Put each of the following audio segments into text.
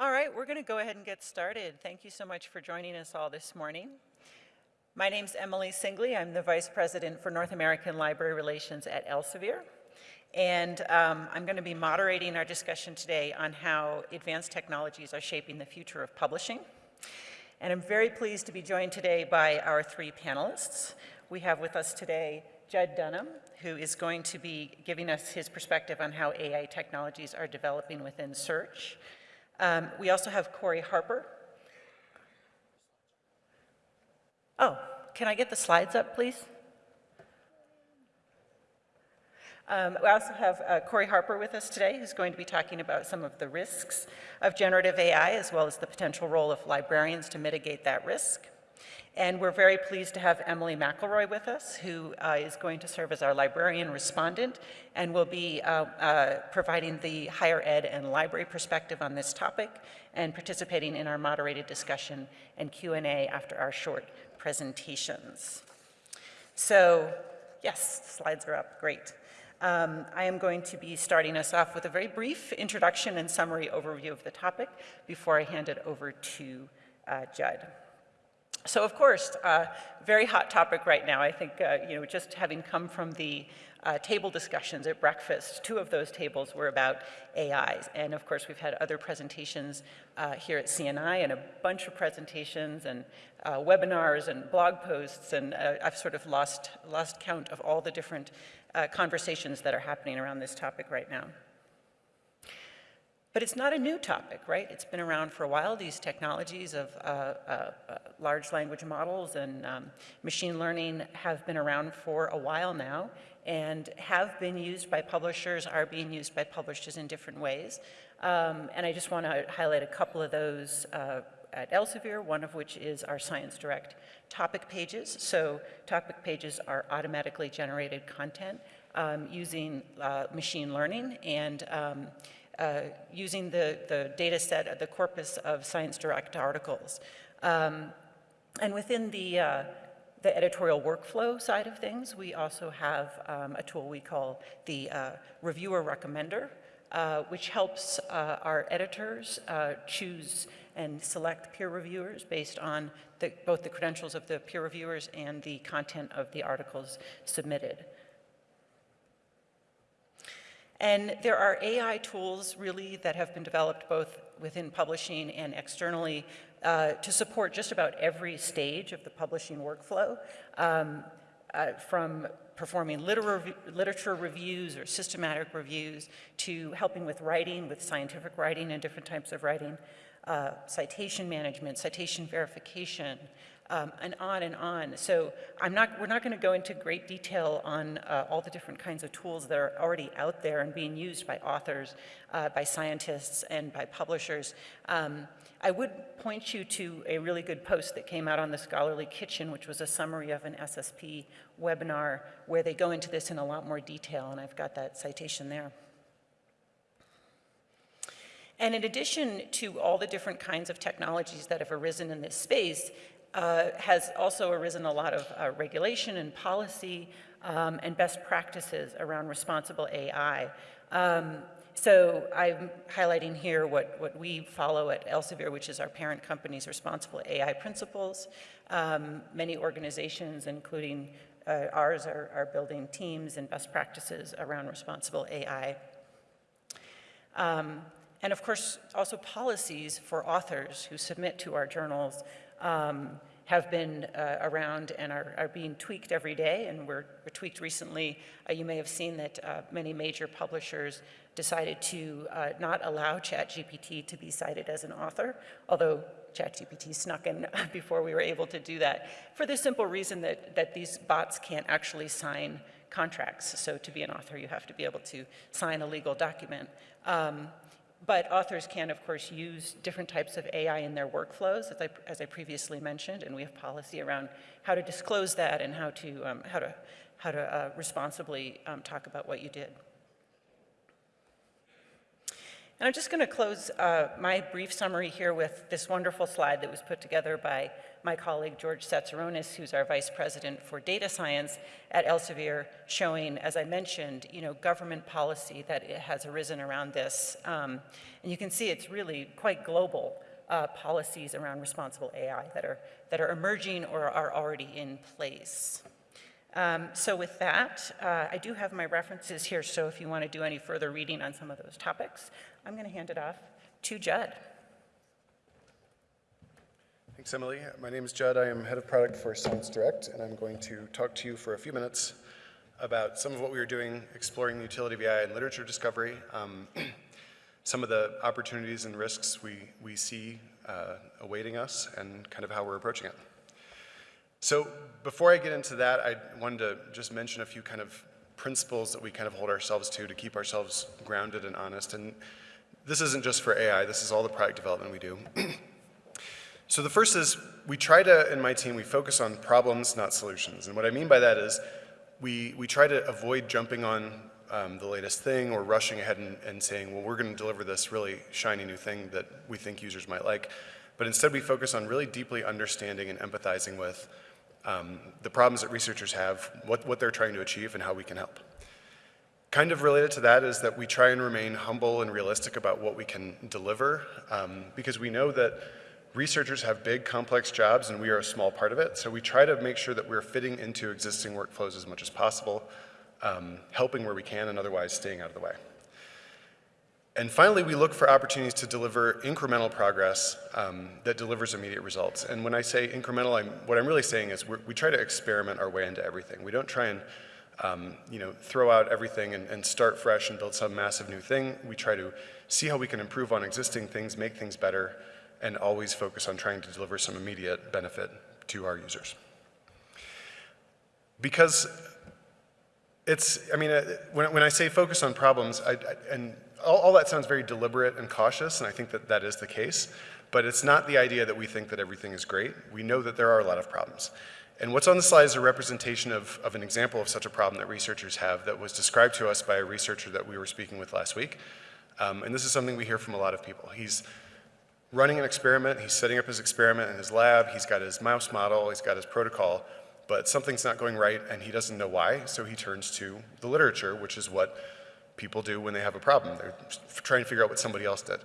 All right, we're going to go ahead and get started. Thank you so much for joining us all this morning. My name is Emily Singley. I'm the Vice President for North American Library Relations at Elsevier. And um, I'm going to be moderating our discussion today on how advanced technologies are shaping the future of publishing. And I'm very pleased to be joined today by our three panelists. We have with us today Judd Dunham, who is going to be giving us his perspective on how AI technologies are developing within search. Um, we also have Corey Harper. Oh, can I get the slides up, please? Um, we also have uh, Corey Harper with us today, who's going to be talking about some of the risks of generative AI, as well as the potential role of librarians to mitigate that risk. And we're very pleased to have Emily McElroy with us, who uh, is going to serve as our librarian respondent and will be uh, uh, providing the higher ed and library perspective on this topic and participating in our moderated discussion and Q&A after our short presentations. So, yes, slides are up, great. Um, I am going to be starting us off with a very brief introduction and summary overview of the topic before I hand it over to uh, Judd. So of course, uh, very hot topic right now. I think, uh, you know, just having come from the uh, table discussions at breakfast, two of those tables were about AIs. And of course, we've had other presentations uh, here at CNI and a bunch of presentations and uh, webinars and blog posts. And uh, I've sort of lost, lost count of all the different conversations that are happening around this topic right now. But it's not a new topic, right? It's been around for a while. These technologies of uh, uh, uh, large language models and um, machine learning have been around for a while now and have been used by publishers, are being used by publishers in different ways. Um, and I just want to highlight a couple of those uh, at Elsevier, one of which is our Science Direct topic pages. So topic pages are automatically generated content um, using uh, machine learning and um, uh, using the, the data set, the corpus of Science Direct articles. Um, and within the, uh, the editorial workflow side of things, we also have um, a tool we call the uh, Reviewer Recommender, uh, which helps uh, our editors uh, choose and select peer reviewers based on the, both the credentials of the peer reviewers and the content of the articles submitted. And there are AI tools really that have been developed both within publishing and externally uh, to support just about every stage of the publishing workflow, um, uh, from performing liter literature reviews or systematic reviews to helping with writing, with scientific writing and different types of writing, uh, citation management, citation verification, um, and on and on. So I'm not, we're not going to go into great detail on uh, all the different kinds of tools that are already out there and being used by authors, uh, by scientists, and by publishers. Um, I would point you to a really good post that came out on the Scholarly Kitchen, which was a summary of an SSP webinar where they go into this in a lot more detail, and I've got that citation there. And in addition to all the different kinds of technologies that have arisen in this space, uh, has also arisen a lot of uh, regulation and policy um, and best practices around responsible AI. Um, so I'm highlighting here what, what we follow at Elsevier, which is our parent company's responsible AI principles. Um, many organizations, including uh, ours, are, are, building teams and best practices around responsible AI. Um, and of course, also policies for authors who submit to our journals um, have been uh, around and are, are, being tweaked every day and were, were tweaked recently. Uh, you may have seen that uh, many major publishers decided to uh, not allow ChatGPT to be cited as an author, although ChatGPT snuck in before we were able to do that, for the simple reason that, that these bots can't actually sign contracts. So to be an author, you have to be able to sign a legal document. Um, but authors can, of course, use different types of AI in their workflows, as I, as I previously mentioned, and we have policy around how to disclose that and how to, um, how to, how to uh, responsibly um, talk about what you did. And I'm just going to close uh, my brief summary here with this wonderful slide that was put together by my colleague George Tsatsaronis, who's our vice president for data science at Elsevier, showing, as I mentioned, you know, government policy that has arisen around this. Um, and you can see it's really quite global uh, policies around responsible AI that are, that are emerging or are already in place. Um, so with that, uh, I do have my references here, so if you want to do any further reading on some of those topics, I'm going to hand it off to Judd. Thanks, Emily. My name is Judd. I am head of product for Science Direct, and I'm going to talk to you for a few minutes about some of what we are doing exploring the utility of AI in literature discovery, um, some of the opportunities and risks we, we see uh, awaiting us, and kind of how we're approaching it. So before I get into that, I wanted to just mention a few kind of principles that we kind of hold ourselves to to keep ourselves grounded and honest. And this isn't just for AI, this is all the product development we do. So the first is we try to, in my team, we focus on problems, not solutions. And what I mean by that is we, we try to avoid jumping on um, the latest thing or rushing ahead and, and saying, well, we're going to deliver this really shiny new thing that we think users might like. But instead we focus on really deeply understanding and empathizing with um, the problems that researchers have, what, what they're trying to achieve, and how we can help. Kind of related to that is that we try and remain humble and realistic about what we can deliver um, because we know that Researchers have big, complex jobs, and we are a small part of it. So we try to make sure that we're fitting into existing workflows as much as possible, um, helping where we can, and otherwise staying out of the way. And finally, we look for opportunities to deliver incremental progress um, that delivers immediate results. And when I say incremental, I'm, what I'm really saying is we try to experiment our way into everything. We don't try and um, you know, throw out everything and, and start fresh and build some massive new thing. We try to see how we can improve on existing things, make things better, and always focus on trying to deliver some immediate benefit to our users. Because it's, I mean, uh, when, when I say focus on problems, I, I, and all, all, that sounds very deliberate and cautious, and I think that that is the case, but it's not the idea that we think that everything is great. We know that there are a lot of problems. And what's on the slide is a representation of, of an example of such a problem that researchers have that was described to us by a researcher that we were speaking with last week. Um, and this is something we hear from a lot of people. He's running an experiment, he's setting up his experiment in his lab, he's got his mouse model, he's got his protocol, but something's not going right and he doesn't know why, so he turns to the literature, which is what people do when they have a problem. They're trying to figure out what somebody else did.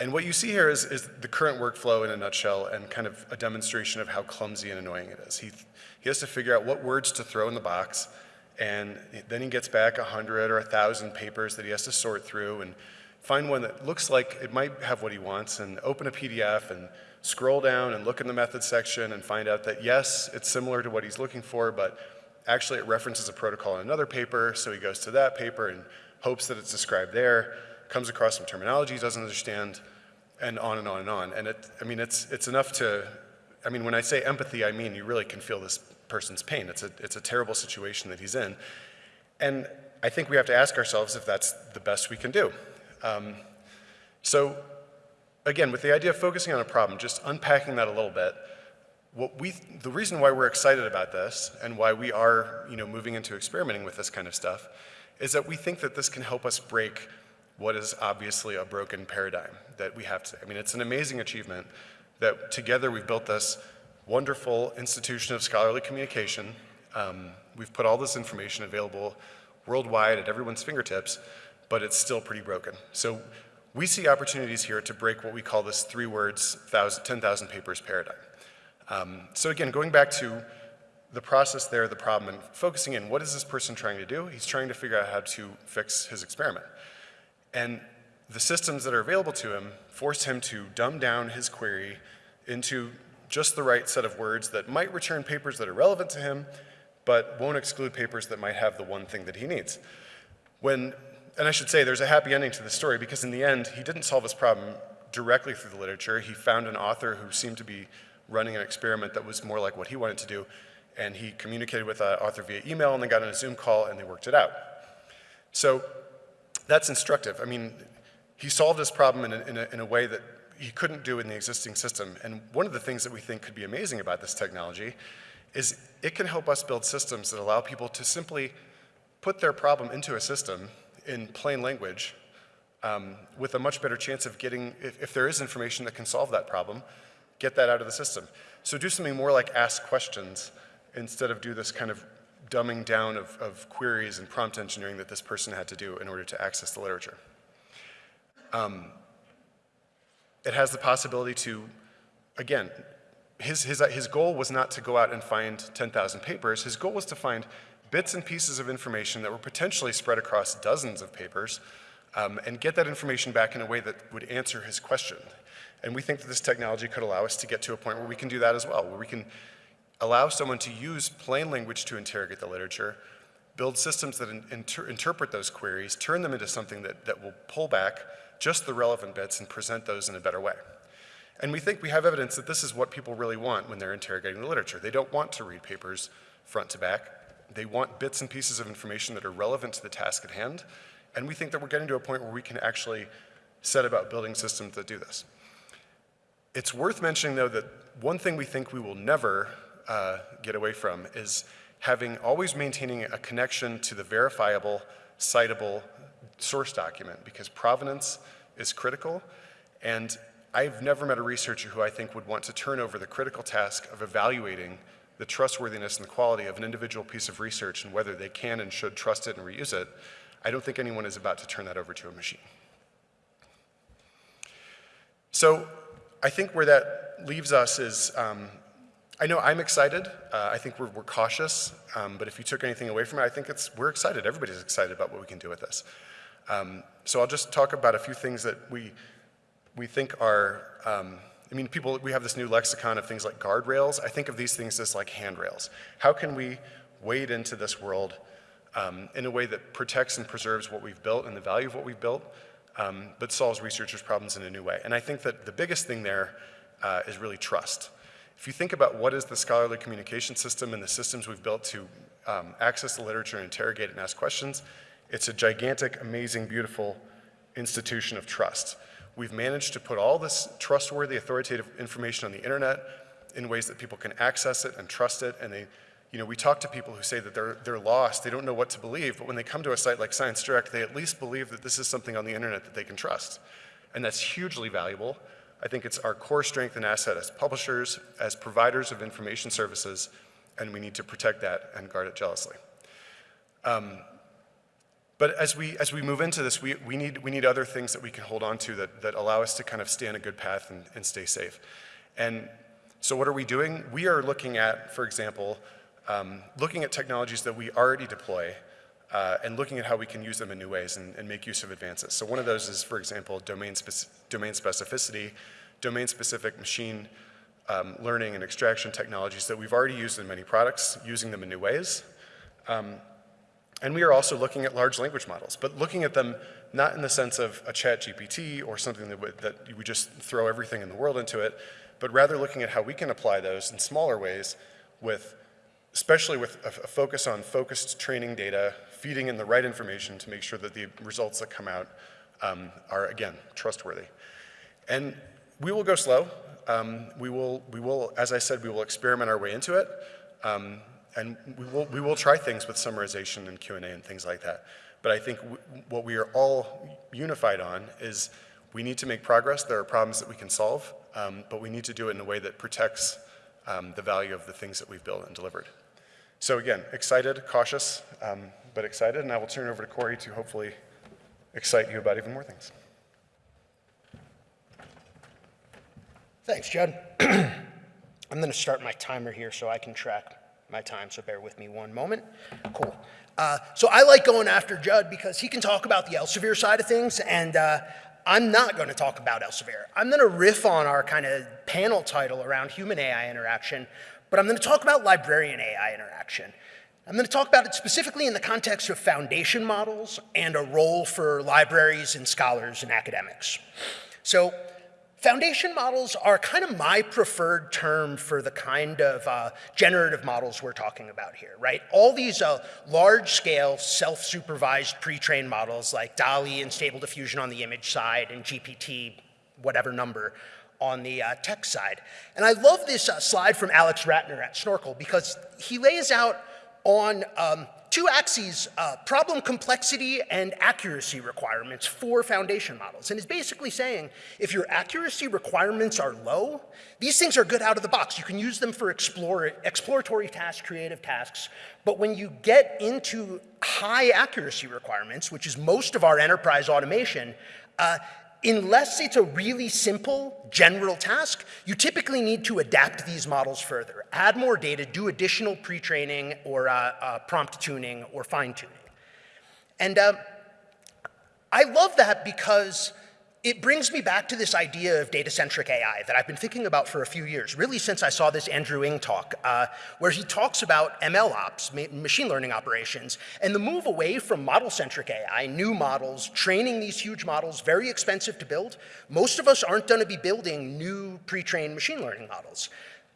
And what you see here is, is the current workflow in a nutshell and kind of a demonstration of how clumsy and annoying it is. He, he has to figure out what words to throw in the box, and then he gets back 100 or 1,000 papers that he has to sort through, and find one that looks like it might have what he wants and open a PDF and scroll down and look in the methods section and find out that yes, it's similar to what he's looking for, but actually it references a protocol in another paper, so he goes to that paper and hopes that it's described there, comes across some terminology he doesn't understand, and on and on and on. And it, I mean, it's, it's enough to, I mean, when I say empathy, I mean you really can feel this person's pain. It's a, it's a terrible situation that he's in. And I think we have to ask ourselves if that's the best we can do. Um, so again, with the idea of focusing on a problem, just unpacking that a little bit, what we, the reason why we're excited about this and why we are you know, moving into experimenting with this kind of stuff is that we think that this can help us break what is obviously a broken paradigm that we have to, I mean, it's an amazing achievement that together we've built this wonderful institution of scholarly communication. Um, we've put all this information available worldwide at everyone's fingertips, but it's still pretty broken. So we see opportunities here to break what we call this three words, 10,000 papers paradigm. Um, so again, going back to the process there, the problem, and focusing in, what is this person trying to do? He's trying to figure out how to fix his experiment. And the systems that are available to him force him to dumb down his query into just the right set of words that might return papers that are relevant to him, but won't exclude papers that might have the one thing that he needs. When and I should say there's a happy ending to the story because in the end, he didn't solve his problem directly through the literature. He found an author who seemed to be running an experiment that was more like what he wanted to do. And he communicated with that author via email and they got on a Zoom call and they worked it out. So that's instructive. I mean, he solved this problem in a, in a, in a way that he couldn't do in the existing system. And one of the things that we think could be amazing about this technology is it can help us build systems that allow people to simply put their problem into a system in plain language um, with a much better chance of getting, if, if there is information that can solve that problem, get that out of the system. So do something more like ask questions instead of do this kind of dumbing down of, of queries and prompt engineering that this person had to do in order to access the literature. Um, it has the possibility to, again, his, his, his goal was not to go out and find 10,000 papers. His goal was to find bits and pieces of information that were potentially spread across dozens of papers um, and get that information back in a way that would answer his question. And we think that this technology could allow us to get to a point where we can do that as well, where we can allow someone to use plain language to interrogate the literature, build systems that in, inter, interpret those queries, turn them into something that, that will pull back just the relevant bits and present those in a better way. And we think we have evidence that this is what people really want when they're interrogating the literature. They don't want to read papers front to back. They want bits and pieces of information that are relevant to the task at hand. And we think that we're getting to a point where we can actually set about building systems that do this. It's worth mentioning, though, that one thing we think we will never uh, get away from is having always maintaining a connection to the verifiable, citable source document, because provenance is critical. And I've never met a researcher who I think would want to turn over the critical task of evaluating the trustworthiness and the quality of an individual piece of research and whether they can and should trust it and reuse it. I don't think anyone is about to turn that over to a machine. So I think where that leaves us is, um, I know I'm excited. Uh, I think we're, we're cautious, um, but if you took anything away from it, I think it's, we're excited. Everybody's excited about what we can do with this. Um, so I'll just talk about a few things that we, we think are, um, I mean, people, we have this new lexicon of things like guardrails. I think of these things as like handrails. How can we wade into this world um, in a way that protects and preserves what we've built and the value of what we've built, um, but solves researchers' problems in a new way? And I think that the biggest thing there uh, is really trust. If you think about what is the scholarly communication system and the systems we've built to um, access the literature and interrogate and ask questions, it's a gigantic, amazing, beautiful institution of trust. We've managed to put all this trustworthy, authoritative information on the internet in ways that people can access it and trust it. And they, you know, we talk to people who say that they're, they're lost, they don't know what to believe, but when they come to a site like Science Direct, they at least believe that this is something on the internet that they can trust. And that's hugely valuable. I think it's our core strength and asset as publishers, as providers of information services, and we need to protect that and guard it jealously. Um, but as we, as we move into this, we, we, need, we need other things that we can hold on to that, that allow us to kind of stay on a good path and, and stay safe. And so what are we doing? We are looking at, for example, um, looking at technologies that we already deploy uh, and looking at how we can use them in new ways and, and, make use of advances. So one of those is, for example, domain, speci domain specificity, domain-specific machine um, learning and extraction technologies that we've already used in many products, using them in new ways. Um, and we are also looking at large language models, but looking at them not in the sense of a chat GPT or something that, that we just throw everything in the world into it, but rather looking at how we can apply those in smaller ways with, especially with a, a focus on focused training data, feeding in the right information to make sure that the results that come out um, are, again, trustworthy. And we will go slow. Um, we, will, we will, as I said, we will experiment our way into it. Um, and we will, we will try things with summarization and Q&A and things like that. But I think what we are all unified on is we need to make progress. There are problems that we can solve, um, but we need to do it in a way that protects um, the value of the things that we've built and delivered. So again, excited, cautious, um, but excited, and I will turn over to Corey to hopefully excite you about even more things. Thanks, Judd. I'm going to start my timer here so I can track my time, so bear with me one moment. Cool. Uh, so I like going after Judd because he can talk about the Elsevier side of things, and uh, I'm not going to talk about Elsevier. I'm going to riff on our kind of panel title around human AI interaction, but I'm going to talk about librarian AI interaction. I'm going to talk about it specifically in the context of foundation models and a role for libraries and scholars and academics. So Foundation models are kind of my preferred term for the kind of uh, generative models we're talking about here, right? All these uh, large-scale, self-supervised pre-trained models like DALL-E and Stable Diffusion on the image side and GPT, whatever number, on the uh, text side. And I love this uh, slide from Alex Ratner at Snorkel because he lays out on um, two axes, uh, problem complexity and accuracy requirements for foundation models. And is basically saying if your accuracy requirements are low, these things are good out of the box. You can use them for explore, exploratory tasks, creative tasks. But when you get into high accuracy requirements, which is most of our enterprise automation, uh, unless it's a really simple general task, you typically need to adapt these models further, add more data, do additional pre-training or uh, uh, prompt tuning or fine-tuning. And uh, I love that because it brings me back to this idea of data-centric AI that I've been thinking about for a few years, really since I saw this Andrew Ng talk, uh, where he talks about ML ops, ma machine learning operations, and the move away from model-centric AI, new models, training these huge models, very expensive to build. Most of us aren't gonna be building new pre-trained machine learning models.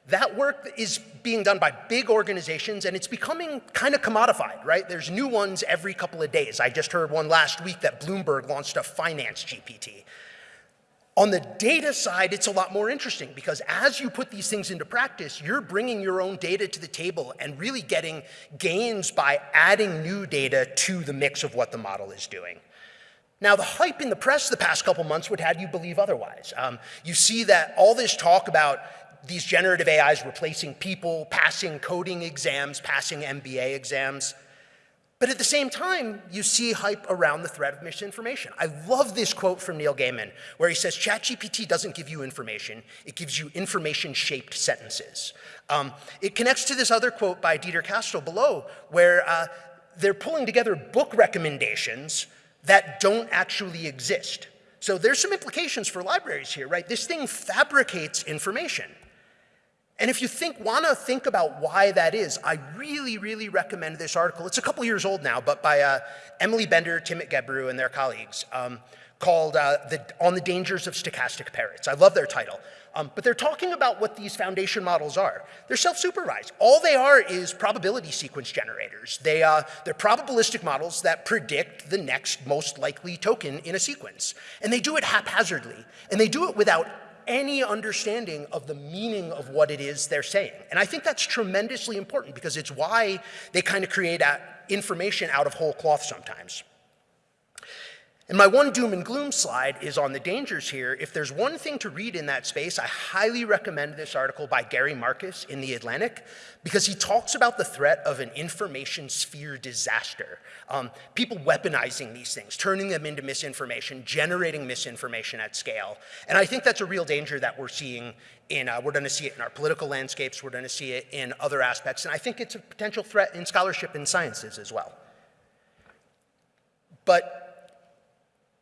That work is being done by big organizations and it's becoming kind of commodified, right? There's new ones every couple of days. I just heard one last week that Bloomberg launched a finance GPT. On the data side, it's a lot more interesting because as you put these things into practice, you're bringing your own data to the table and really getting gains by adding new data to the mix of what the model is doing. Now, the hype in the press the past couple months would have you believe otherwise. Um, you see that all this talk about these generative AIs replacing people, passing coding exams, passing MBA exams. But at the same time, you see hype around the threat of misinformation. I love this quote from Neil Gaiman, where he says, ChatGPT doesn't give you information, it gives you information-shaped sentences. Um, it connects to this other quote by Dieter Kastel below, where uh, they're pulling together book recommendations that don't actually exist. So there's some implications for libraries here, right? This thing fabricates information. And if you think, want to think about why that is, I really, really recommend this article. It's a couple years old now, but by uh, Emily Bender, Timnit Gebru, and their colleagues, um, called uh, the, On the Dangers of Stochastic Parrots. I love their title. Um, but they're talking about what these foundation models are. They're self-supervised. All they are is probability sequence generators. They, uh, they're probabilistic models that predict the next most likely token in a sequence. And they do it haphazardly. And they do it without any understanding of the meaning of what it is they're saying. And I think that's tremendously important because it's why they kind of create information out of whole cloth sometimes. And my one doom and gloom slide is on the dangers here. If there's one thing to read in that space, I highly recommend this article by Gary Marcus in The Atlantic because he talks about the threat of an information sphere disaster. Um, people weaponizing these things, turning them into misinformation, generating misinformation at scale. And I think that's a real danger that we're seeing in, uh, we're gonna see it in our political landscapes, we're gonna see it in other aspects, and I think it's a potential threat in scholarship and sciences as well. But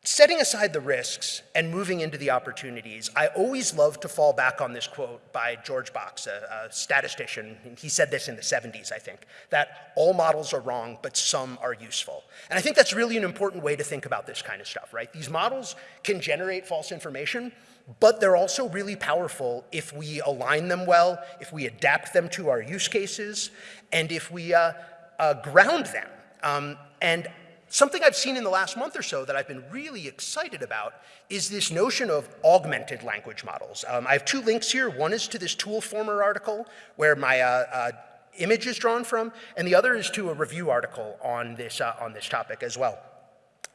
Setting aside the risks and moving into the opportunities, I always love to fall back on this quote by George Box, a, a, statistician. He said this in the 70s, I think, that all models are wrong, but some are useful. And I think that's really an important way to think about this kind of stuff, right? These models can generate false information, but they're also really powerful if we align them well, if we adapt them to our use cases, and if we uh, uh, ground them. Um, and Something I've seen in the last month or so that I've been really excited about is this notion of augmented language models. Um, I have two links here. One is to this Toolformer article where my uh, uh, image is drawn from, and the other is to a review article on this, uh, on this topic as well.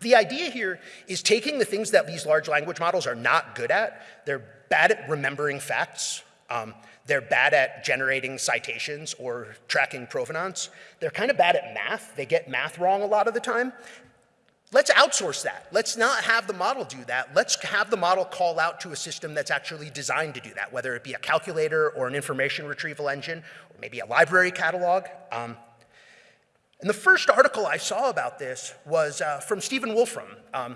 The idea here is taking the things that these large language models are not good at. They're bad at remembering facts. Um, they're bad at generating citations or tracking provenance. They're kind of bad at math. They get math wrong a lot of the time. Let's outsource that. Let's not have the model do that. Let's have the model call out to a system that's actually designed to do that, whether it be a calculator or an information retrieval engine, or maybe a library catalog. Um, and the first article I saw about this was uh, from Stephen Wolfram um,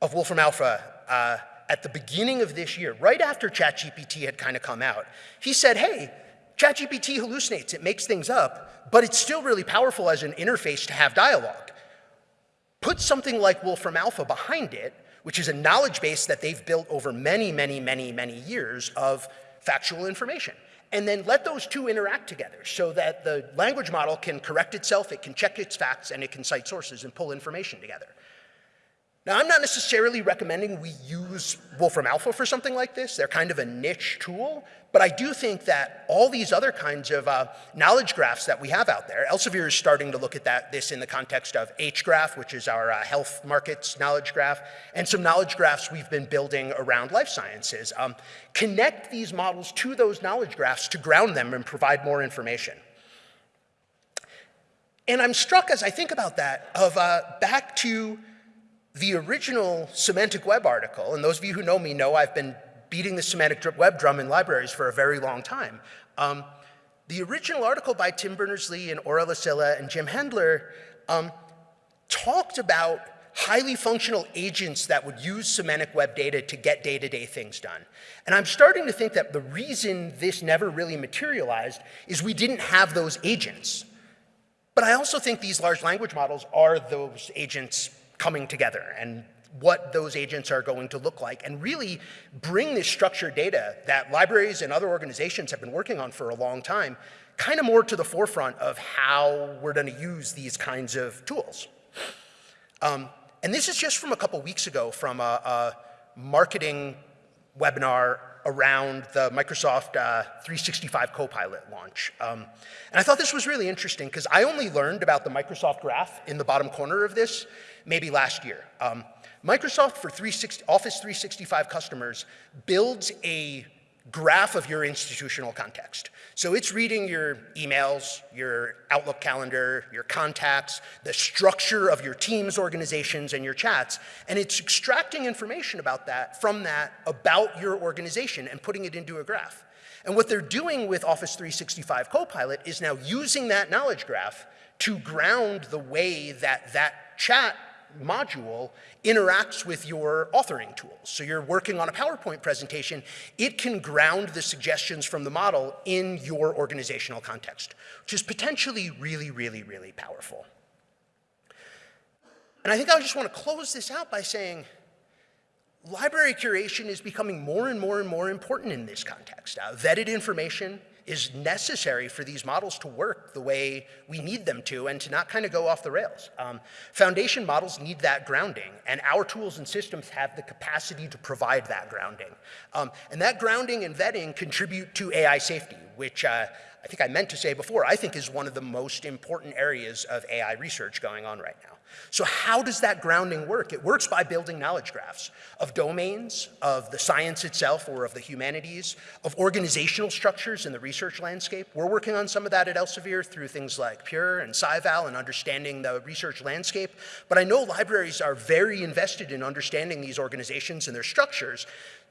of Wolfram Alpha. Uh, at the beginning of this year, right after ChatGPT had kind of come out, he said, hey, ChatGPT hallucinates, it makes things up, but it's still really powerful as an interface to have dialogue. Put something like Wolfram Alpha behind it, which is a knowledge base that they've built over many, many, many, many years of factual information. And then let those two interact together so that the language model can correct itself, it can check its facts, and it can cite sources and pull information together. Now, I'm not necessarily recommending we use Wolfram Alpha for something like this. They're kind of a niche tool, but I do think that all these other kinds of uh, knowledge graphs that we have out there, Elsevier is starting to look at that, this in the context of HGraph, which is our uh, health markets knowledge graph, and some knowledge graphs we've been building around life sciences. Um, connect these models to those knowledge graphs to ground them and provide more information. And I'm struck as I think about that of uh, back to the original semantic web article, and those of you who know me know I've been beating the semantic web drum in libraries for a very long time. Um, the original article by Tim Berners-Lee and Ora Lassila and Jim Hendler um, talked about highly functional agents that would use semantic web data to get day-to-day things done. And I'm starting to think that the reason this never really materialized is we didn't have those agents. But I also think these large language models are those agents coming together and what those agents are going to look like and really bring this structured data that libraries and other organizations have been working on for a long time kind of more to the forefront of how we're going to use these kinds of tools. Um, and this is just from a couple weeks ago from a, a marketing webinar around the Microsoft uh, 365 Copilot launch. Um, and I thought this was really interesting because I only learned about the Microsoft Graph in the bottom corner of this maybe last year. Um, Microsoft for 360, Office 365 customers builds a graph of your institutional context. So it's reading your emails, your Outlook calendar, your contacts, the structure of your teams, organizations, and your chats, and it's extracting information about that from that about your organization and putting it into a graph. And what they're doing with Office 365 Copilot is now using that knowledge graph to ground the way that that chat module interacts with your authoring tools. So you're working on a PowerPoint presentation, it can ground the suggestions from the model in your organizational context, which is potentially really, really, really powerful. And I think I just want to close this out by saying, library curation is becoming more and more and more important in this context. Uh, vetted information, is necessary for these models to work the way we need them to and to not kind of go off the rails. Um, foundation models need that grounding, and our tools and systems have the capacity to provide that grounding. Um, and that grounding and vetting contribute to AI safety, which uh, I think I meant to say before, I think is one of the most important areas of AI research going on right now. So how does that grounding work? It works by building knowledge graphs of domains, of the science itself or of the humanities, of organizational structures in the research landscape. We're working on some of that at Elsevier through things like Pure and SciVal and understanding the research landscape. But I know libraries are very invested in understanding these organizations and their structures.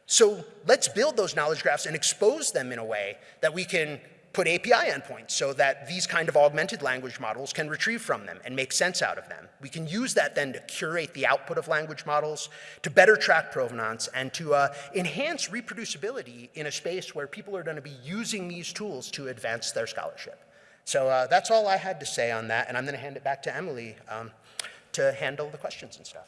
So let's build those knowledge graphs and expose them in a way that we can put API endpoints so that these kind of augmented language models can retrieve from them and make sense out of them. We can use that then to curate the output of language models, to better track provenance, and to uh, enhance reproducibility in a space where people are going to be using these tools to advance their scholarship. So uh, that's all I had to say on that, and I'm going to hand it back to Emily um, to handle the questions and stuff.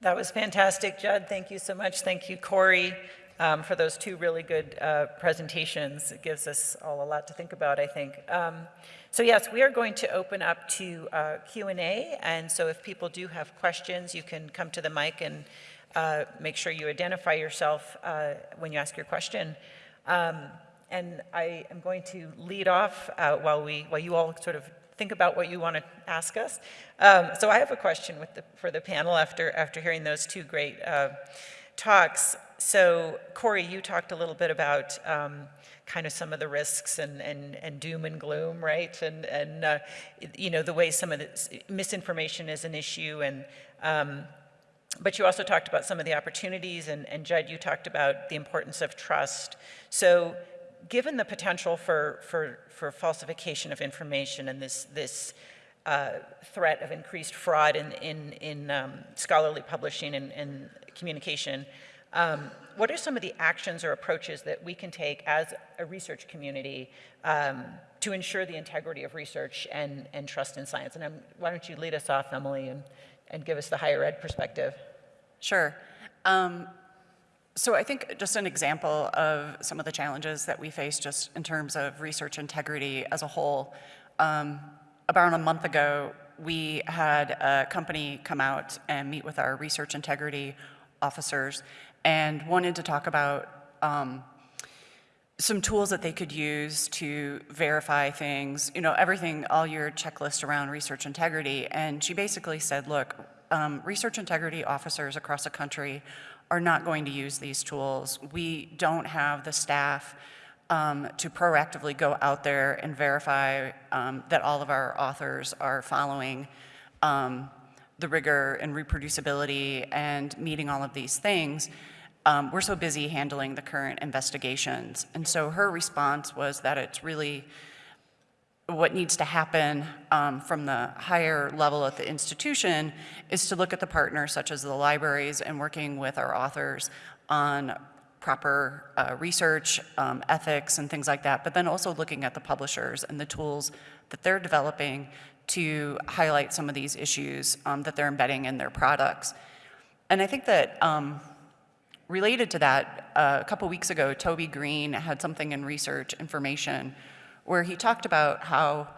That was fantastic, Judd. Thank you so much. Thank you, Corey um, for those two really good uh, presentations. It gives us all a lot to think about, I think. Um, so yes, we are going to open up to uh, Q&A, and so if people do have questions, you can come to the mic and uh, make sure you identify yourself uh, when you ask your question. Um, and I am going to lead off uh, while, we, while you all sort of think about what you want to ask us. Um, so I have a question the, for the panel after, after hearing those two great uh, talks so Corey, you talked a little bit about um, kind of some of the risks and, and, and doom and gloom, right? And, and uh, you know, the way some of the misinformation is an issue. And, um, but you also talked about some of the opportunities, and, and Judd, you talked about the importance of trust. So given the potential for, for, for falsification of information and this, this uh, threat of increased fraud in, in, in um, scholarly publishing and, and communication, um, what are some of the actions or approaches that we can take as a research community um, to ensure the integrity of research and, and trust in science? And I'm, why don't you lead us off, Emily, and, and give us the higher ed perspective? Sure. Um, so I think just an example of some of the challenges that we face just in terms of research integrity as a whole. Um, about a month ago, we had a company come out and meet with our research integrity officers and wanted to talk about um, some tools that they could use to verify things, you know, everything, all your checklist around research integrity. And she basically said, look, um, research integrity officers across the country are not going to use these tools. We don't have the staff um, to proactively go out there and verify um, that all of our authors are following um, the rigor and reproducibility and meeting all of these things. Um, we're so busy handling the current investigations. And so her response was that it's really what needs to happen um, from the higher level at the institution is to look at the partners such as the libraries and working with our authors on proper uh, research, um, ethics, and things like that, but then also looking at the publishers and the tools that they're developing to highlight some of these issues um, that they're embedding in their products. And I think that um, related to that, uh, a couple weeks ago, Toby Green had something in research information where he talked about how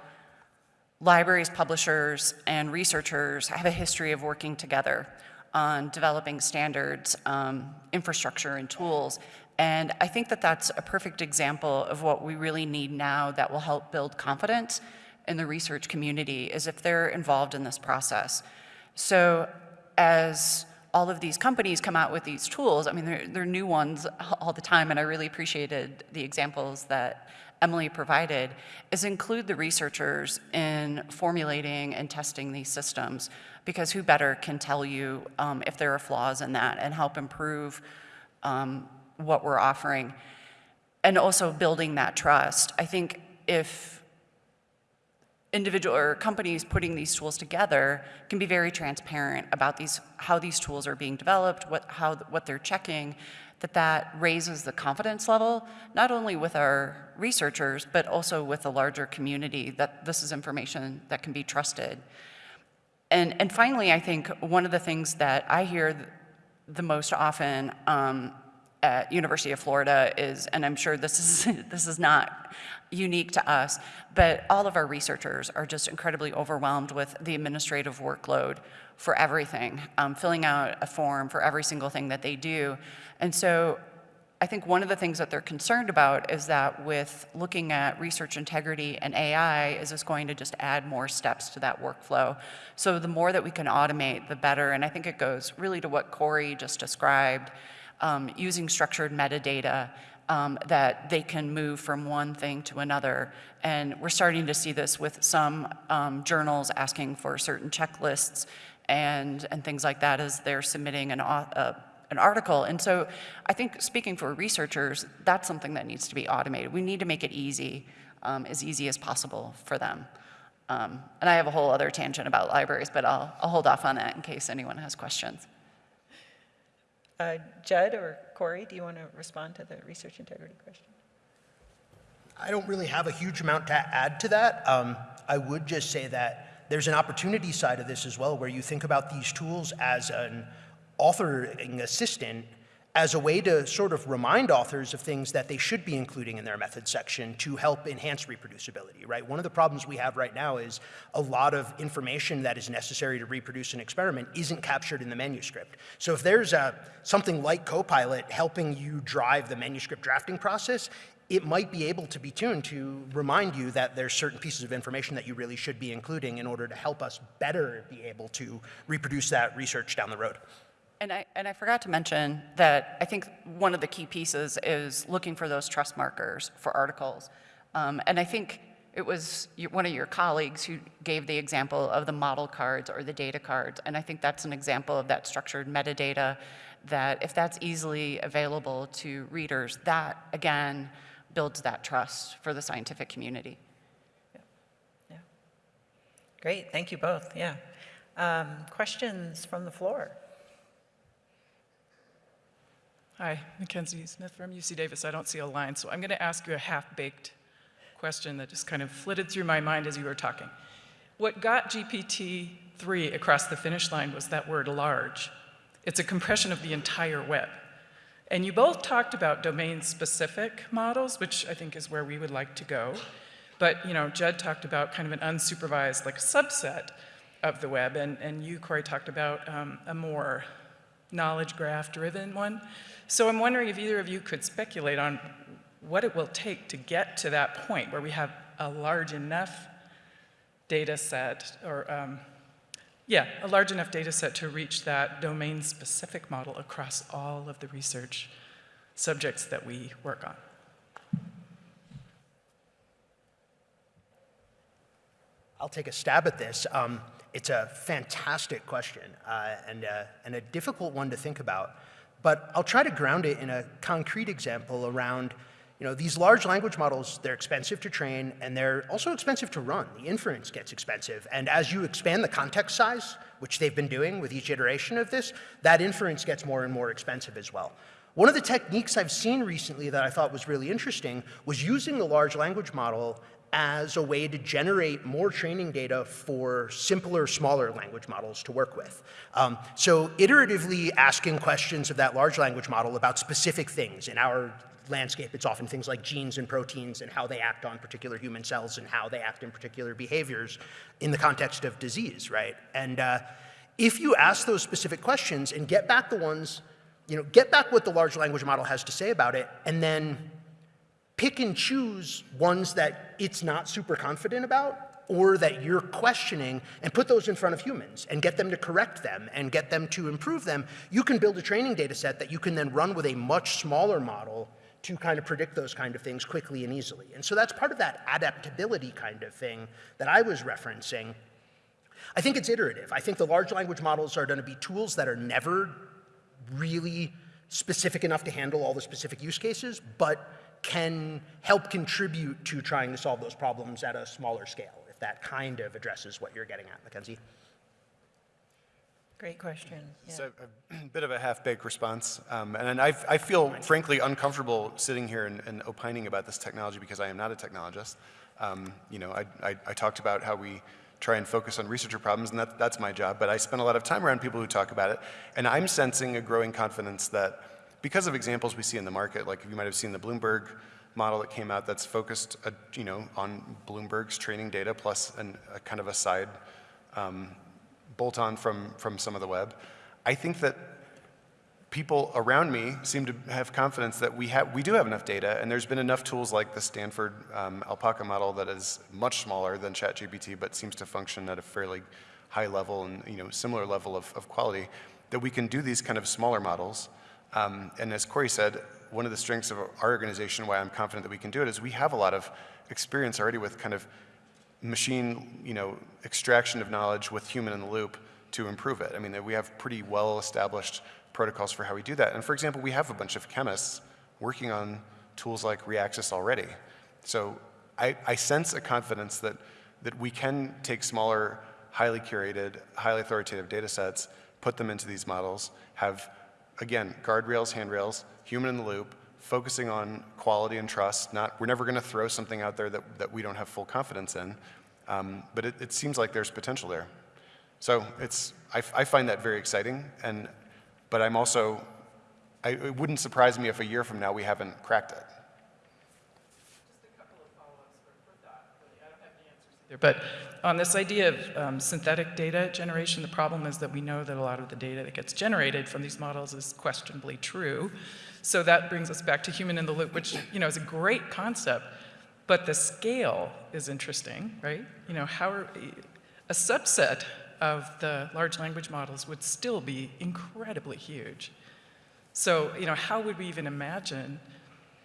libraries, publishers, and researchers have a history of working together on developing standards, um, infrastructure, and tools. And I think that that's a perfect example of what we really need now that will help build confidence in the research community is if they're involved in this process. So as all of these companies come out with these tools, I mean, they're, they're new ones all the time, and I really appreciated the examples that Emily provided, is include the researchers in formulating and testing these systems, because who better can tell you um, if there are flaws in that and help improve um, what we're offering. And also building that trust. I think if individual or companies putting these tools together can be very transparent about these, how these tools are being developed, what, how, what they're checking, that that raises the confidence level, not only with our researchers, but also with the larger community, that this is information that can be trusted. And, and finally, I think one of the things that I hear the most often um, at University of Florida is, and I'm sure this is, this is not unique to us, but all of our researchers are just incredibly overwhelmed with the administrative workload for everything, um, filling out a form for every single thing that they do. And so I think one of the things that they're concerned about is that with looking at research integrity and AI, is this going to just add more steps to that workflow? So the more that we can automate, the better. And I think it goes really to what Corey just described, um, using structured metadata um, that they can move from one thing to another. And we're starting to see this with some um, journals asking for certain checklists and, and things like that as they're submitting an, uh, an article. And so I think speaking for researchers, that's something that needs to be automated. We need to make it easy, um, as easy as possible for them. Um, and I have a whole other tangent about libraries, but I'll, I'll hold off on that in case anyone has questions. Uh, Judd or Corey, do you want to respond to the research integrity question? I don't really have a huge amount to add to that. Um, I would just say that there's an opportunity side of this as well, where you think about these tools as an authoring assistant as a way to sort of remind authors of things that they should be including in their method section to help enhance reproducibility, right? One of the problems we have right now is a lot of information that is necessary to reproduce an experiment isn't captured in the manuscript. So if there's a, something like Copilot helping you drive the manuscript drafting process, it might be able to be tuned to remind you that there's certain pieces of information that you really should be including in order to help us better be able to reproduce that research down the road. And I, and I forgot to mention that I think one of the key pieces is looking for those trust markers for articles. Um, and I think it was one of your colleagues who gave the example of the model cards or the data cards. And I think that's an example of that structured metadata that if that's easily available to readers, that again builds that trust for the scientific community. Yeah. Great, thank you both, yeah. Um, questions from the floor? Hi, Mackenzie Smith from UC Davis. I don't see a line, so I'm going to ask you a half-baked question that just kind of flitted through my mind as you were talking. What got GPT-3 across the finish line was that word large. It's a compression of the entire web. And you both talked about domain-specific models, which I think is where we would like to go. But, you know, Judd talked about kind of an unsupervised, like subset. of the web, and, and you, Corey, talked about um, a more knowledge graph driven one. So I'm wondering if either of you could speculate on what it will take to get to that point where we have a large enough data set, or um, yeah, a large enough data set to reach that domain specific model across all of the research subjects that we work on. I'll take a stab at this. Um, it's a fantastic question uh, and, uh, and a difficult one to think about, but I'll try to ground it in a concrete example around, you know, these large language models, they're expensive to train and they're also expensive to run. The inference gets expensive. And as you expand the context size, which they've been doing with each iteration of this, that inference gets more and more expensive as well. One of the techniques I've seen recently that I thought was really interesting was using the large language model as a way to generate more training data for simpler, smaller language models to work with. Um, so iteratively asking questions of that large language model about specific things. In our landscape, it's often things like genes and proteins and how they act on particular human cells and how they act in particular behaviors in the context of disease, right? And uh, if you ask those specific questions and get back the ones, you know, get back what the large language model has to say about it, and then pick and choose ones that it's not super confident about or that you're questioning and put those in front of humans and get them to correct them and get them to improve them, you can build a training data set that you can then run with a much smaller model to kind of predict those kind of things quickly and easily. And so that's part of that adaptability kind of thing that I was referencing. I think it's iterative. I think the large language models are going to be tools that are never really specific enough to handle all the specific use cases, but can help contribute to trying to solve those problems at a smaller scale, if that kind of addresses what you're getting at, Mackenzie. Great question. Yeah. So a bit of a half-baked response, um, and I, I feel frankly uncomfortable sitting here and, and, opining about this technology because I am not a technologist. Um, you know, I, I, I, talked about how we try and focus on researcher problems, and that, that's my job, but I spend a lot of time around people who talk about it, and I'm sensing a growing confidence that because of examples we see in the market, like you might have seen the Bloomberg model that came out that's focused, uh, you know, on Bloomberg's training data plus an, a kind of a side um, bolt on from, from some of the web. I think that people around me seem to have confidence that we, have, we do have enough data, and there's been enough tools like the Stanford um, Alpaca model that is much smaller than ChatGPT, but seems to function at a fairly high level and you know similar level of, of quality, that we can do these kind of smaller models. Um, and as Corey said, one of the strengths of our organization, why I'm confident that we can do it, is we have a lot of experience already with kind of machine, you know, extraction of knowledge with human in the loop to improve it. I mean, we have pretty well established protocols for how we do that. And for example, we have a bunch of chemists working on tools like Reaxys already. So I, I sense a confidence that, that we can take smaller, highly curated, highly authoritative data sets, put them into these models, have, again, guardrails, handrails, human in the loop, focusing on quality and trust. Not, we're never going to throw something out there that, that we don't have full confidence in. Um, but it, it, seems like there's potential there. So it's, I, I, find that very exciting. And, but I'm also, I, it wouldn't surprise me if a year from now we haven't cracked it. But on this idea of um, synthetic data generation, the problem is that we know that a lot of the data that gets generated from these models is questionably true. So that brings us back to human in the loop, which you know is a great concept, but the scale is interesting, right? You know, how are, a subset of the large language models would still be incredibly huge. So, you know, how would we even imagine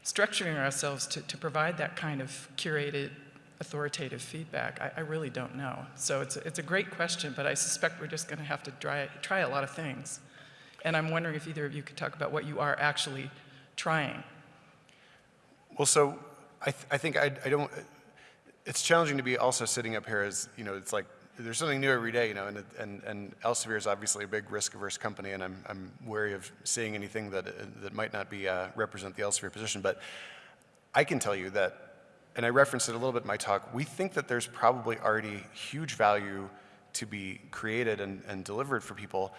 structuring ourselves to, to provide that kind of curated authoritative feedback? I, I really don't know. So it's a, it's a great question, but I suspect we're just going to have to try, try a lot of things. And I'm wondering if either of you could talk about what you are actually trying. Well, so I, th I think I, I don't, it's challenging to be also sitting up here as, you know, it's like there's something new every day, you know, and, and, and Elsevier is obviously a big risk-averse company, and I'm, I'm wary of seeing anything that, that might not be uh, represent the Elsevier position. But I can tell you that, and I referenced it a little bit in my talk, we think that there's probably already huge value to be created and, and delivered for people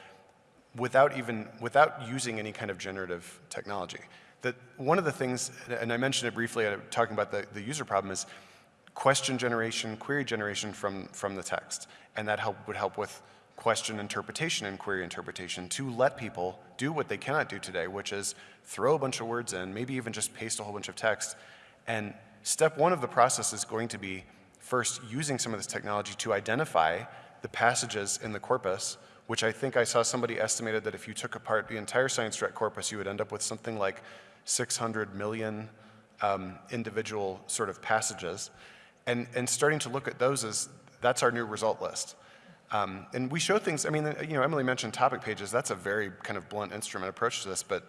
without even, without using any kind of generative technology. That one of the things, and I mentioned it briefly uh, talking about the, the user problem is, question generation, query generation from, from the text. And that help, would help with question interpretation and query interpretation to let people do what they cannot do today, which is throw a bunch of words in, maybe even just paste a whole bunch of text. And step one of the process is going to be first using some of this technology to identify the passages in the corpus, which I think I saw somebody estimated that if you took apart the entire Science Direct corpus, you would end up with something like 600 million um, individual sort of passages. And, and starting to look at those as that's our new result list. Um, and we show things, I mean, you know, Emily mentioned topic pages. That's a very kind of blunt instrument approach to this, but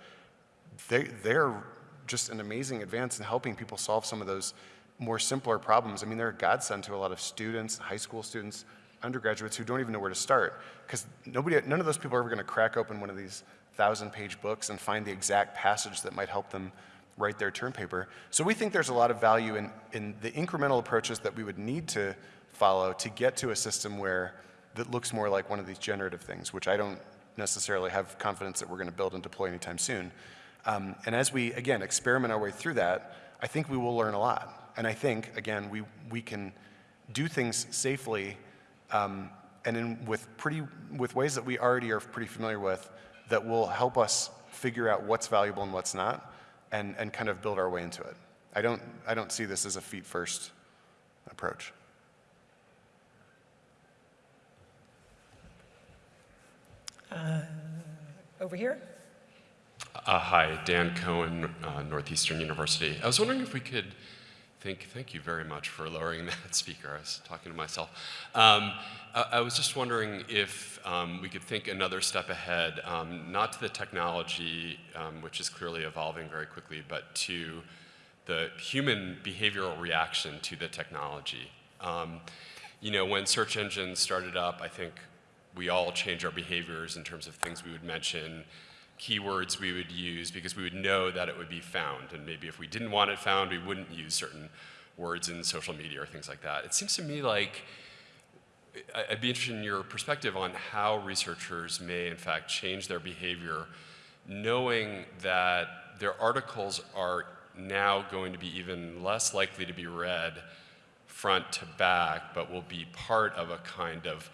they, they're just an amazing advance in helping people solve some of those more simpler problems. I mean, they're a godsend to a lot of students, high school students, undergraduates who don't even know where to start because nobody, none of those people are ever going to crack open one of these thousand page books and find the exact passage that might help them write their term paper. So we think there's a lot of value in, in the incremental approaches that we would need to follow to get to a system where that looks more like one of these generative things, which I don't necessarily have confidence that we're going to build and deploy anytime soon. Um, and as we, again, experiment our way through that, I think we will learn a lot. And I think, again, we, we can do things safely um, and in, with, pretty, with ways that we already are pretty familiar with that will help us figure out what's valuable and what's not and, and kind of build our way into it. I don't, I don't see this as a feet first approach. Over here? Uh, hi, Dan Cohen, uh, Northeastern University. I was wondering if we could think, thank you very much for lowering that speaker. I was talking to myself. Um, I, I, was just wondering if um, we could think another step ahead, um, not to the technology, um, which is clearly evolving very quickly, but to the human behavioral reaction to the technology. Um, you know, when search engines started up, I think we all change our behaviors in terms of things we would mention, keywords we would use because we would know that it would be found. And maybe if we didn't want it found, we wouldn't use certain words in social media or things like that. It seems to me like I'd be interested in your perspective on how researchers may, in fact, change their behavior, knowing that their articles are now going to be even less likely to be read front to back, but will be part of a kind of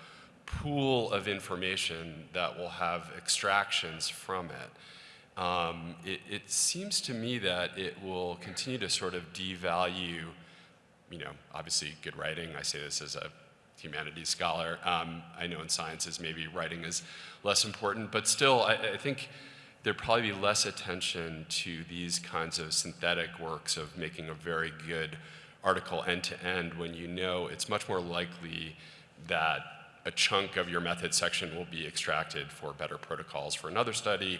pool of information that will have extractions from it. Um, it, it, seems to me that it will continue to sort of devalue, you know, obviously good writing. I say this as a humanities scholar. Um, I know in sciences maybe writing is less important, but still I, I think there'd probably be less attention to these kinds of synthetic works of making a very good article end to end when you know it's much more likely that a chunk of your method section will be extracted for better protocols for another study,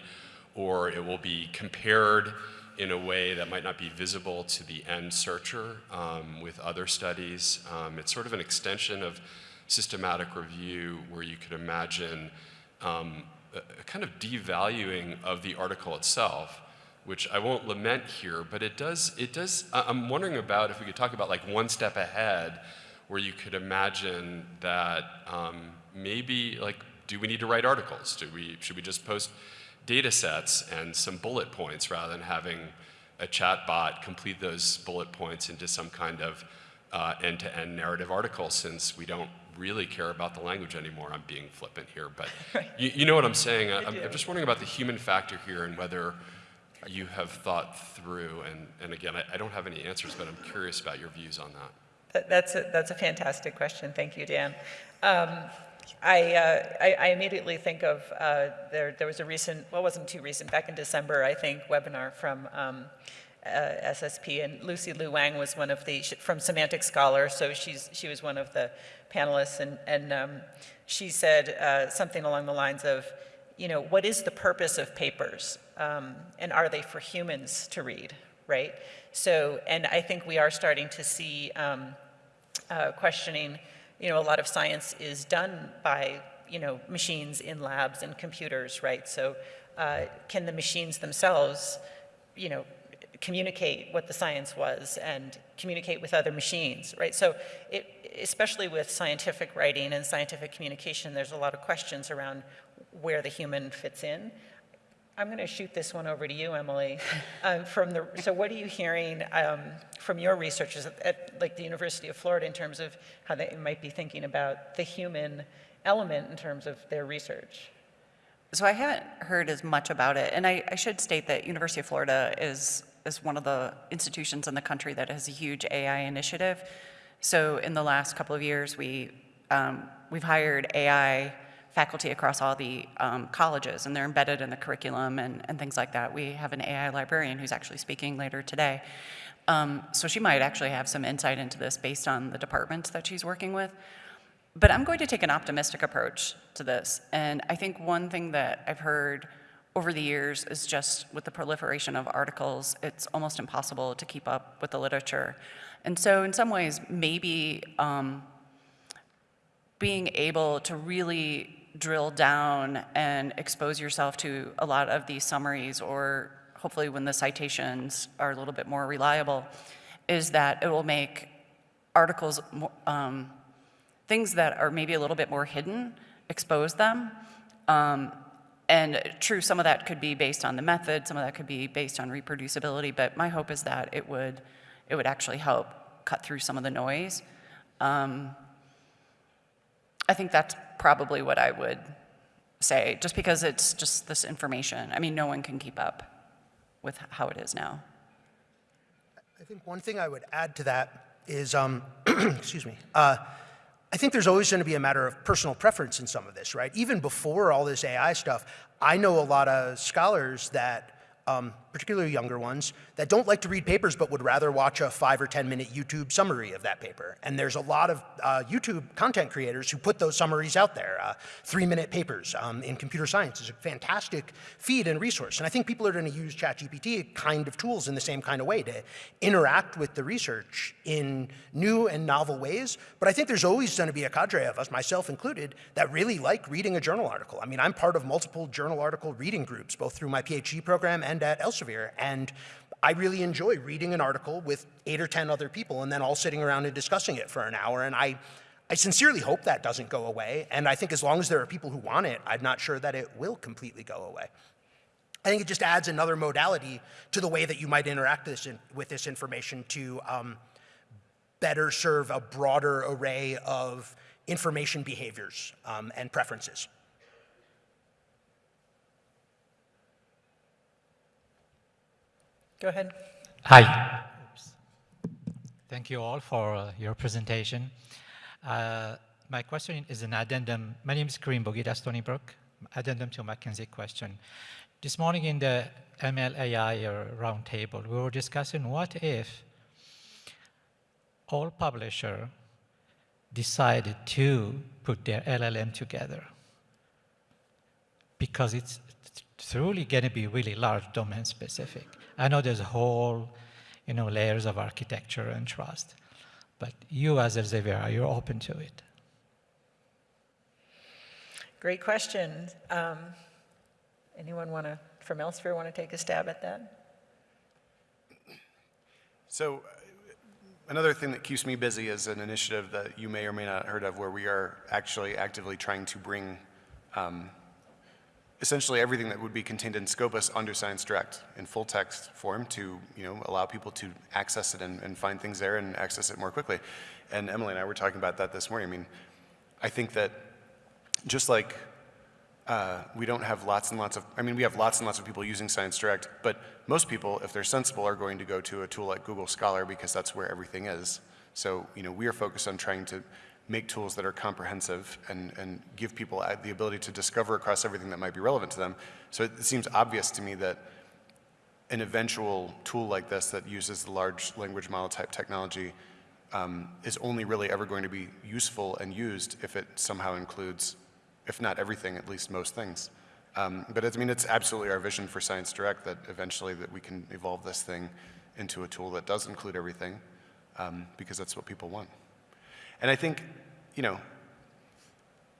or it will be compared in a way that might not be visible to the end searcher um, with other studies. Um, it's sort of an extension of systematic review where you could imagine um, a, a kind of devaluing of the article itself, which I won't lament here, but it does, it does, I'm wondering about if we could talk about like one step ahead where you could imagine that um, maybe like, do we need to write articles? Do we, should we just post data sets and some bullet points rather than having a chat bot complete those bullet points into some kind of uh, end-to-end -end narrative article since we don't really care about the language anymore. I'm being flippant here, but you, you, know what I'm saying. I'm, I'm, just wondering about the human factor here and whether you have thought through, and, and again, I, I don't have any answers, but I'm curious about your views on that. That's a, that's a fantastic question. Thank you, Dan. Um, I, uh, I, I, immediately think of, uh, there, there was a recent, well, wasn't too recent, back in December, I think, webinar from um, uh, SSP, and Lucy Lu Wang was one of the, from Semantic Scholar, so she's, she was one of the panelists, and, and um, she said uh, something along the lines of, you know, what is the purpose of papers, um, and are they for humans to read, right? So, and I think we are starting to see um, uh, questioning, you know, a lot of science is done by, you know, machines in labs and computers, right? So uh, can the machines themselves, you know, communicate what the science was and communicate with other machines, right? So it, especially with scientific writing and scientific communication, there's a lot of questions around where the human fits in. I'm going to shoot this one over to you, Emily. Um, From the, so what are you hearing um, from your researchers at- at, like, the University of Florida in terms of how they might be thinking about the human element in terms of their research? So I haven't heard as much about it, and I, I should state that University of Florida is, is one of the institutions in the country that has a huge AI initiative. So in the last couple of years, we, um, we've hired AI faculty across all the um, colleges, and they're embedded in the curriculum and, and things like that. We have an AI librarian who's actually speaking later today. Um, so she might actually have some insight into this based on the departments that she's working with. But I'm going to take an optimistic approach to this. And I think one thing that I've heard over the years is just with the proliferation of articles, it's almost impossible to keep up with the literature. And so in some ways, maybe um, being able to really drill down and expose yourself to a lot of these summaries, or hopefully when the citations are a little bit more reliable, is that it will make articles, um, things that are maybe a little bit more hidden, expose them. Um, and true, some of that could be based on the method, some of that could be based on reproducibility, but my hope is that it would, it would actually help cut through some of the noise. Um, I think that's probably what I would say, just because it's just this information. I mean, no one can keep up with how it is now. I think one thing I would add to that is, um, excuse me, uh, I think there's always going to be a matter of personal preference in some of this, right? Even before all this AI stuff, I know a lot of scholars that, um, particularly younger ones, that don't like to read papers but would rather watch a five or 10 minute YouTube summary of that paper. And there's a lot of uh, YouTube content creators who put those summaries out there. Uh, three minute papers um, in computer science is a fantastic feed and resource. And I think people are going to use ChatGPT kind of tools in the same kind of way to interact with the research in new and novel ways. But I think there's always going to be a cadre of us, myself included, that really like reading a journal article. I mean, I'm part of multiple journal article reading groups, both through my PhD program and at Elsevier. And I really enjoy reading an article with eight or 10 other people and then all sitting around and discussing it for an hour. And I, I sincerely hope that doesn't go away. And I think as long as there are people who want it, I'm not sure that it will completely go away. I think it just adds another modality to the way that you might interact this in, with this information to um, better serve a broader array of information behaviors um, and preferences. Go ahead. Hi. Oops. Thank you all for uh, your presentation. Uh, my question is an addendum. My name is Kareem Bogida Stony Brook. Addendum to Mackenzie question. This morning in the MLAI uh, roundtable, we were discussing what if all publisher decided to put their LLM together because it's truly going to be really large domain specific. I know there's a whole, you know, layers of architecture and trust, but you as Elsevier, are you open to it? Great question. Um, Anyone want to, from Elsevier, want to take a stab at that? So uh, another thing that keeps me busy is an initiative that you may or may not have heard of where we are actually actively trying to bring um, essentially everything that would be contained in Scopus under Science Direct in full text form to you know allow people to access it and, and find things there and access it more quickly. And Emily and I were talking about that this morning. I mean, I think that just like uh, we don't have lots and lots of, I mean, we have lots and lots of people using Science Direct, but most people, if they're sensible, are going to go to a tool like Google Scholar because that's where everything is. So, you know, we are focused on trying to make tools that are comprehensive and, and give people uh, the ability to discover across everything that might be relevant to them. So it seems obvious to me that an eventual tool like this that uses the large language model type technology um, is only really ever going to be useful and used if it somehow includes if not everything, at least most things. Um, but I mean, it's absolutely our vision for Science Direct that eventually that we can evolve this thing into a tool that does include everything, um, because that's what people want. And I think, you know,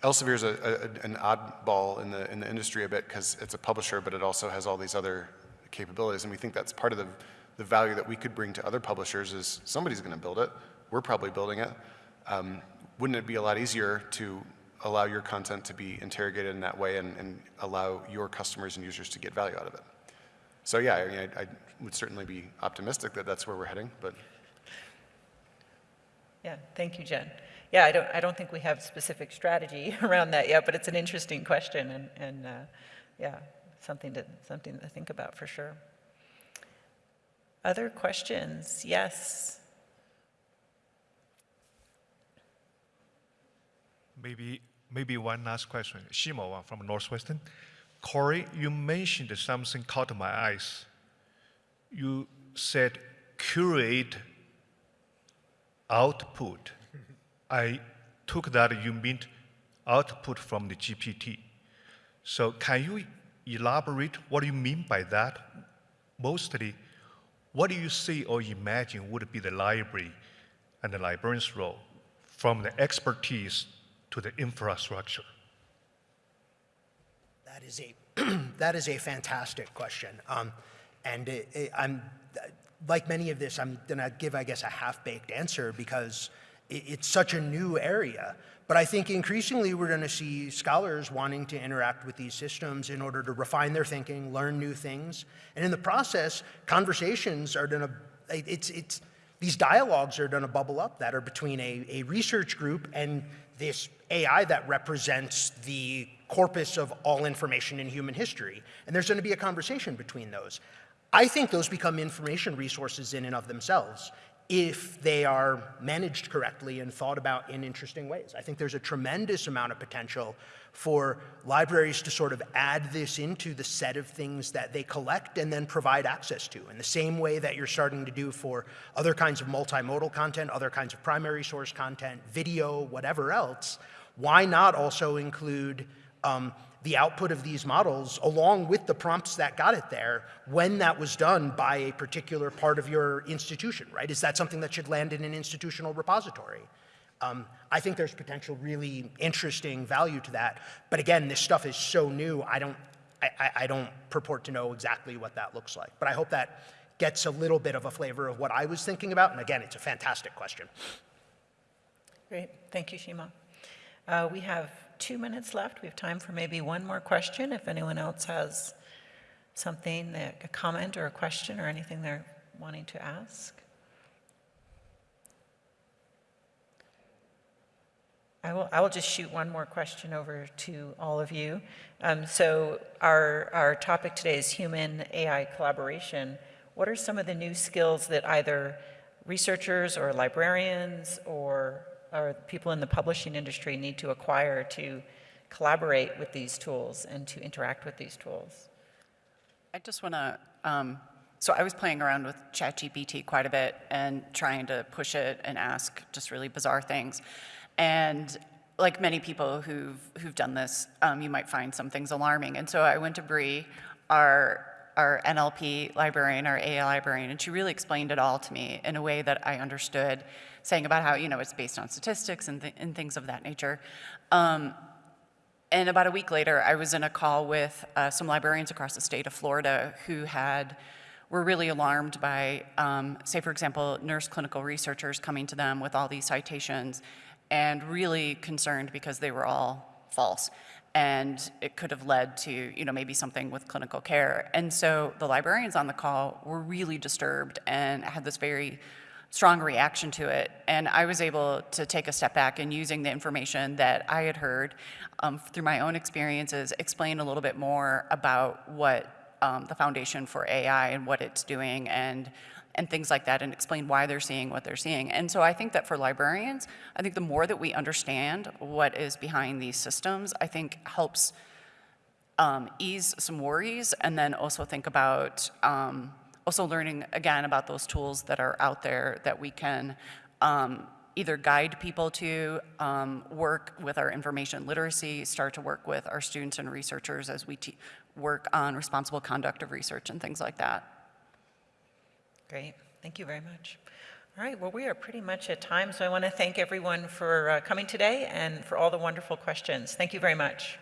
Elsevier is an oddball in the, in the industry a bit because it's a publisher, but it also has all these other capabilities. And we think that's part of the, the value that we could bring to other publishers is somebody's going to build it. We're probably building it. Um, wouldn't it be a lot easier to allow your content to be interrogated in that way and, and allow your customers and users to get value out of it. So yeah, I, mean, I, I would certainly be optimistic that that's where we're heading, but Yeah, thank you, Jen. Yeah, I don't, I don't think we have specific strategy around that yet, but it's an interesting question and, and, uh, yeah, something to, something to think about for sure. Other questions? Yes. Maybe, maybe one last question. Shimo from Northwestern. Corey, you mentioned something caught my eyes. You said curate output. I took that you mean output from the GPT. So can you elaborate what you mean by that? Mostly, what do you see or imagine would be the library and the librarian's role from the expertise to the infrastructure? That is a that is a fantastic question, um, and it, it, I'm like many of this. I'm gonna give, I guess, a half-baked answer because it, it's such a new area. But I think increasingly we're going to see scholars wanting to interact with these systems in order to refine their thinking, learn new things, and in the process, conversations are going to it's it's these dialogues are to bubble up that are between a, a research group and this AI that represents the corpus of all information in human history. And there's going to be a conversation between those. I think those become information resources in and of themselves if they are managed correctly and thought about in interesting ways. I think there's a tremendous amount of potential for libraries to sort of add this into the set of things that they collect and then provide access to in the same way that you're starting to do for other kinds of multimodal content, other kinds of primary source content, video, whatever else. Why not also include um, the output of these models along with the prompts that got it there when that was done by a particular part of your institution, right? Is that something that should land in an institutional repository? Um, I think there's potential really interesting value to that. But again, this stuff is so new, I don't, I, I don't purport to know exactly what that looks like. But I hope that gets a little bit of a flavor of what I was thinking about. And again, it's a fantastic question. Great. Thank you, Shima. Uh, we have two minutes left. We have time for maybe one more question if anyone else has something, that, a comment or a question or anything they're wanting to ask. I will, I will just shoot one more question over to all of you. Um, so our, our topic today is human AI collaboration. What are some of the new skills that either researchers or librarians or, or people in the publishing industry need to acquire to collaborate with these tools and to interact with these tools? I just want to, um, so I was playing around with ChatGPT quite a bit and trying to push it and ask just really bizarre things. And like many people who've, who've done this, um, you might find some things alarming. And so I went to Bree, our, our NLP librarian, our AI librarian, and she really explained it all to me in a way that I understood, saying about how, you know, it's based on statistics and, th and things of that nature. Um, and about a week later, I was in a call with uh, some librarians across the state of Florida who had were really alarmed by, um, say, for example, nurse clinical researchers coming to them with all these citations and really concerned because they were all false. And it could have led to, you know, maybe something with clinical care. And so the librarians on the call were really disturbed and had this very strong reaction to it. And I was able to take a step back and using the information that I had heard um, through my own experiences, explain a little bit more about what um, the Foundation for AI and what it's doing and and things like that and explain why they're seeing what they're seeing. And so I think that for librarians, I think the more that we understand what is behind these systems, I think helps um, ease some worries and then also think about um, also learning again about those tools that are out there that we can um, either guide people to um, work with our information literacy, start to work with our students and researchers as we work on responsible conduct of research and things like that. Great. Thank you very much. All right, well, we are pretty much at time, so I want to thank everyone for uh, coming today and for all the wonderful questions. Thank you very much.